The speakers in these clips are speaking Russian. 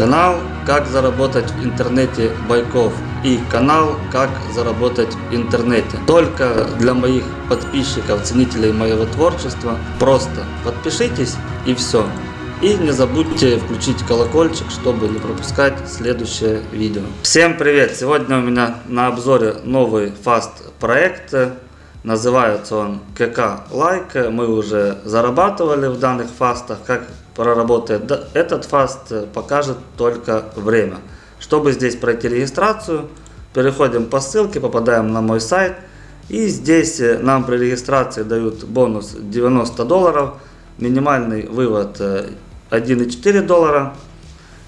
Канал «Как заработать в интернете Байков» и канал «Как заработать в интернете». Только для моих подписчиков, ценителей моего творчества. Просто подпишитесь и все. И не забудьте включить колокольчик, чтобы не пропускать следующее видео. Всем привет! Сегодня у меня на обзоре новый fast проект. Называется он КК Лайк. Мы уже зарабатывали в данных фастах. Как проработает этот фаст, покажет только время. Чтобы здесь пройти регистрацию, переходим по ссылке, попадаем на мой сайт. И здесь нам при регистрации дают бонус 90 долларов. Минимальный вывод 1,4 доллара.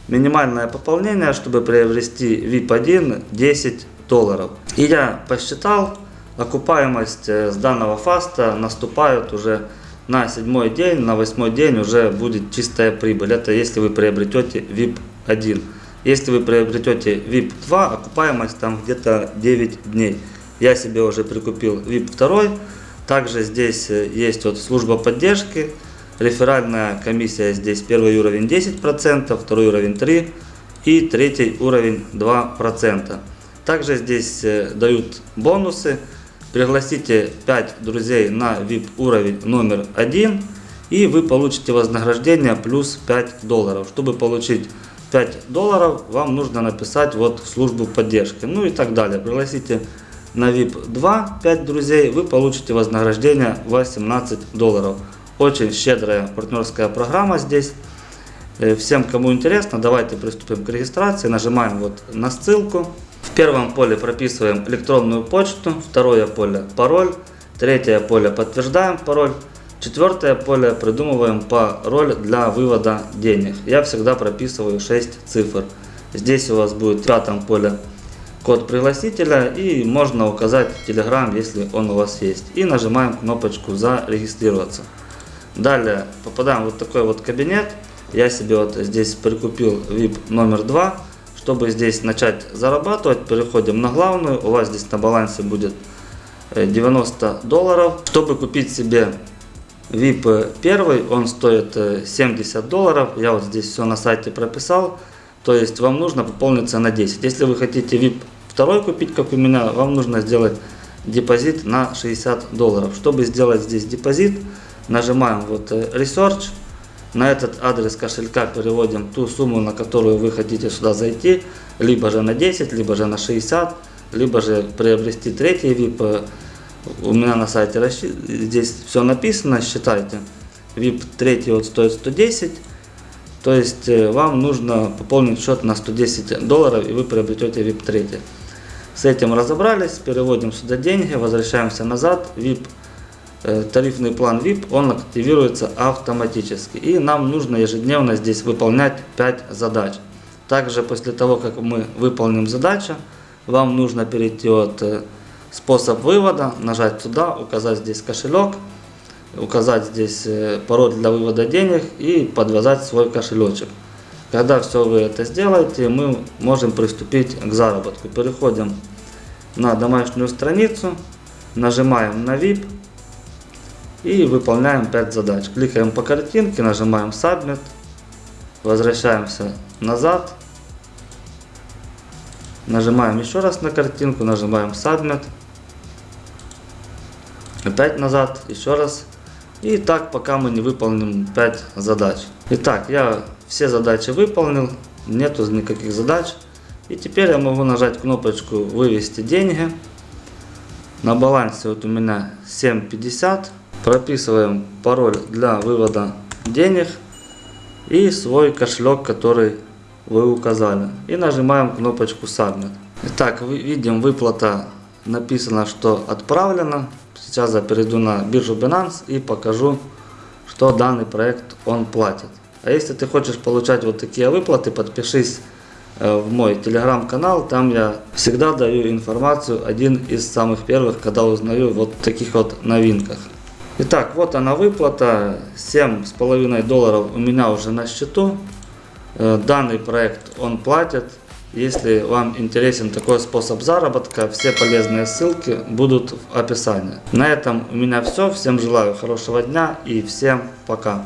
Минимальное пополнение, чтобы приобрести VIP1 10 долларов. И я посчитал, окупаемость э, с данного фаста наступает уже на седьмой день, на восьмой день уже будет чистая прибыль. Это если вы приобретете VIP 1. Если вы приобретете VIP 2, окупаемость там где-то 9 дней. Я себе уже прикупил VIP 2. Также здесь э, есть вот служба поддержки. Реферальная комиссия здесь первый уровень 10%, второй уровень 3% и третий уровень 2%. Также здесь э, дают бонусы. Пригласите 5 друзей на VIP уровень номер 1 и вы получите вознаграждение плюс 5 долларов. Чтобы получить 5 долларов, вам нужно написать вот в службу поддержки. Ну и так далее. Пригласите на VIP 2 5 друзей, вы получите вознаграждение 18 долларов. Очень щедрая партнерская программа здесь. Э, всем, кому интересно, давайте приступим к регистрации. Нажимаем вот на ссылку. В первом поле прописываем электронную почту, второе поле пароль, третье поле подтверждаем пароль, четвертое поле придумываем пароль для вывода денег. Я всегда прописываю 6 цифр. Здесь у вас будет в пятом поле код пригласителя и можно указать Telegram, если он у вас есть. И нажимаем кнопочку зарегистрироваться. Далее попадаем в вот такой вот кабинет. Я себе вот здесь прикупил VIP номер 2 чтобы здесь начать зарабатывать, переходим на главную. У вас здесь на балансе будет 90 э, долларов. Чтобы купить себе VIP первый, он стоит 70 э, долларов. Я вот здесь все на сайте прописал. То есть вам нужно пополниться на 10. Если вы хотите VIP второй купить, как у меня, вам нужно сделать депозит на 60 долларов. Чтобы сделать здесь депозит, нажимаем вот э, Research. На этот адрес кошелька переводим ту сумму, на которую вы хотите сюда зайти, либо же на 10, либо же на 60, либо же приобрести третий VIP. У меня на сайте здесь все написано, считайте. VIP третий вот стоит 110. То есть э, вам нужно пополнить счет на 110 долларов и вы приобретете VIP 3. С этим разобрались, переводим сюда деньги, возвращаемся назад. VIP тарифный план VIP, он активируется автоматически. И нам нужно ежедневно здесь выполнять 5 задач. Также после того, как мы выполним задачу, вам нужно перейти от э, способ вывода, нажать туда, указать здесь кошелек, указать здесь э, пароль для вывода денег и подвязать свой кошелечек. Когда все вы это сделаете, мы можем приступить к заработку. Переходим на домашнюю страницу, нажимаем на VIP, и выполняем 5 задач. Кликаем по картинке, нажимаем Submit, возвращаемся назад, нажимаем еще раз на картинку, нажимаем Submit, опять назад, еще раз. И так, пока мы не выполним 5 задач. Итак, я все задачи выполнил, нету никаких задач. И теперь я могу нажать кнопочку «Вывести деньги». На балансе вот у меня 7.50 прописываем пароль для вывода денег и свой кошелек, который вы указали. И нажимаем кнопочку Submit. Итак, видим выплата написано, что отправлено. Сейчас я перейду на биржу Binance и покажу, что данный проект он платит. А если ты хочешь получать вот такие выплаты, подпишись э, в мой телеграм-канал, там я всегда даю информацию, один из самых первых, когда узнаю вот таких вот новинках. Итак, вот она выплата, 7,5 долларов у меня уже на счету. Э, данный проект он платит. Если вам интересен такой способ заработка, все полезные ссылки будут в описании. На этом у меня все. Всем желаю хорошего дня и всем пока.